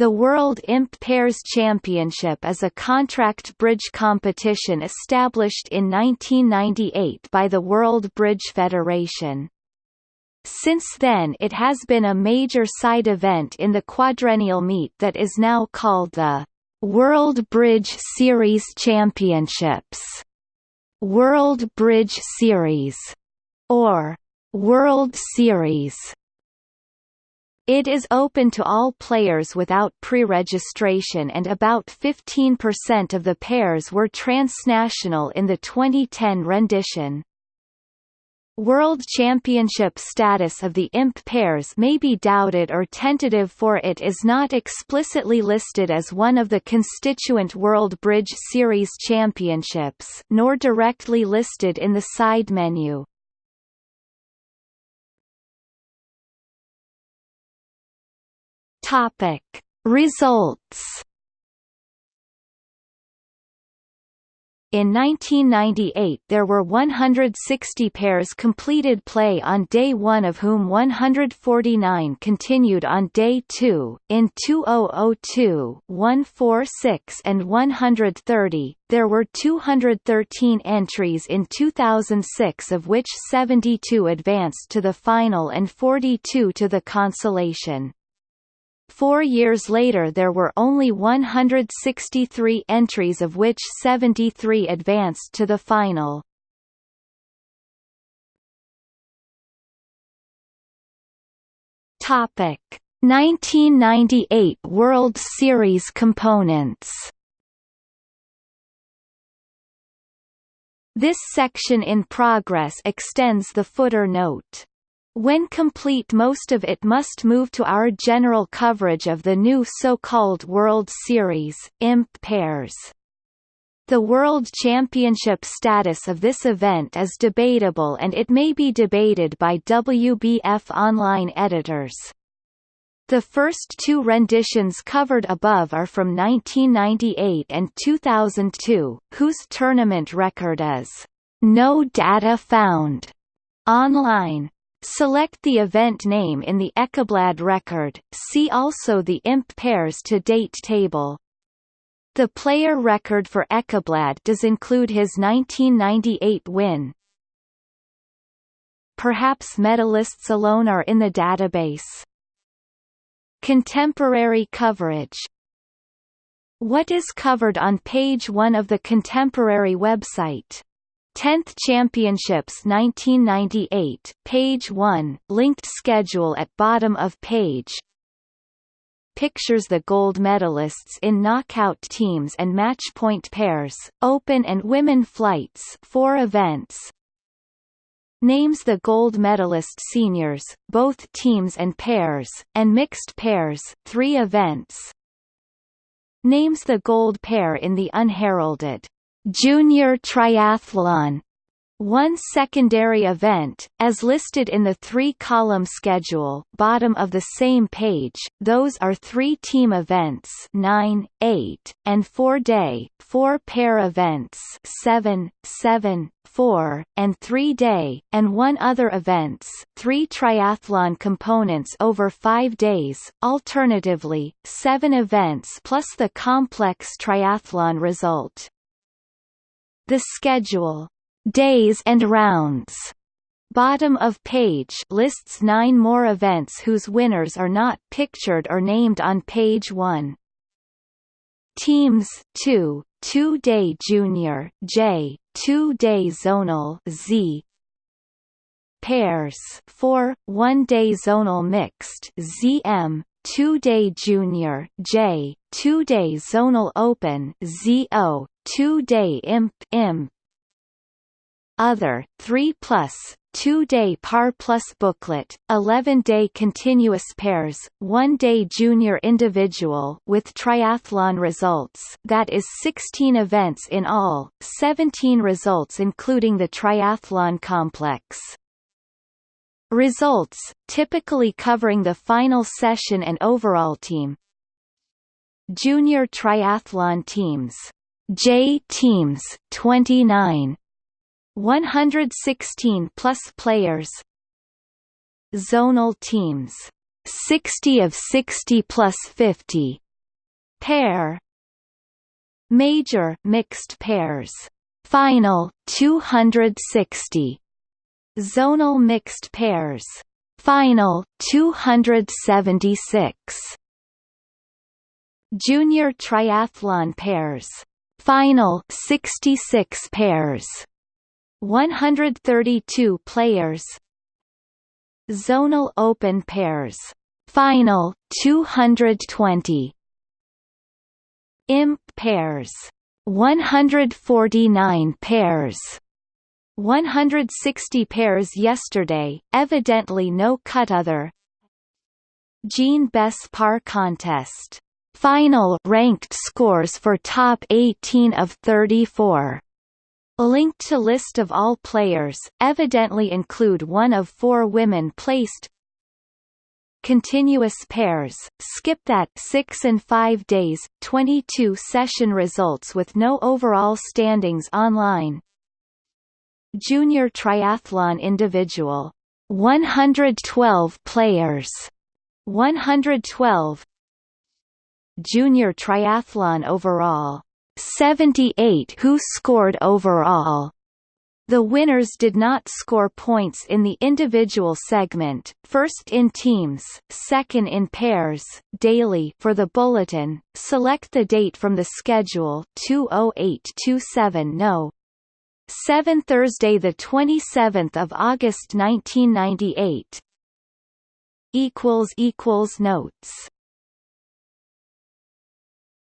The World Imp Pairs Championship is a contract bridge competition established in 1998 by the World Bridge Federation. Since then it has been a major side event in the quadrennial meet that is now called the World Bridge Series Championships, World Bridge Series, or World Series. It is open to all players without pre-registration and about 15% of the pairs were transnational in the 2010 rendition. World Championship status of the IMP pairs may be doubted or tentative for it is not explicitly listed as one of the constituent World Bridge Series Championships nor directly listed in the side menu. Topic Results In 1998 there were 160 pairs completed play on day 1 of whom 149 continued on day 2. In 2002, 146 and 130, there were 213 entries in 2006 of which 72 advanced to the final and 42 to the consolation. Four years later there were only 163 entries of which 73 advanced to the final. Topic 1998 World Series components This section in progress extends the footer note. When complete most of it must move to our general coverage of the new so-called World Series, IMP pairs. The World Championship status of this event is debatable and it may be debated by WBF online editors. The first two renditions covered above are from 1998 and 2002, whose tournament record is no data found online. Select the event name in the Ekkablad record, see also the IMP pairs to date table. The player record for Ekkablad does include his 1998 win. Perhaps medalists alone are in the database. Contemporary coverage What is covered on page 1 of the Contemporary website 10th Championships 1998, page 1, linked schedule at bottom of page. Pictures the gold medalists in knockout teams and match point pairs, open and women flights, four events. Names the gold medalist seniors, both teams and pairs, and mixed pairs, three events. Names the gold pair in the unheralded Junior Triathlon one secondary event, as listed in the three-column schedule bottom of the same page, those are three team events 9, 8, and 4-day, four-pair events 7, 7, 4, and 3-day, and one other events, three triathlon components over five days, alternatively, seven events plus the complex triathlon result. The schedule, days and rounds, bottom of page lists nine more events whose winners are not pictured or named on page 1. Teams 2, 2-day junior J, 2-day zonal Z, pairs 4, 1-day zonal mixed ZM, 2-day junior J, 2-day zonal open ZO, 2-day imp imp. Other 3 plus 2-day par plus booklet, 11-day continuous pairs, 1-day junior individual with triathlon results that is 16 events in all, 17 results including the triathlon complex. Results, typically covering the final session and overall team. Junior triathlon teams J teams 29 116 plus players. Zonal teams 60 of 60 plus 50 pair. Major mixed pairs. Final 260 zonal mixed pairs. Final 276 junior triathlon pairs final 66 pairs. 132 players. Zonal open pairs. Final 220 imp pairs. 149 pairs. 160 pairs yesterday evidently no cut other. Jean Besse par contest final ranked scores for top 18 of 34 linked to list of all players evidently include one of four women placed. Continuous pairs skip that 6 and 5 days 22 session results with no overall standings online. Junior triathlon individual 112 players 112 junior triathlon overall 78 who scored overall the winners did not score points in the individual segment, first in teams, second in pairs, daily for the bulletin. Select the date from the schedule 20827 no. 7 Thursday the 27th of August 1998 equals equals notes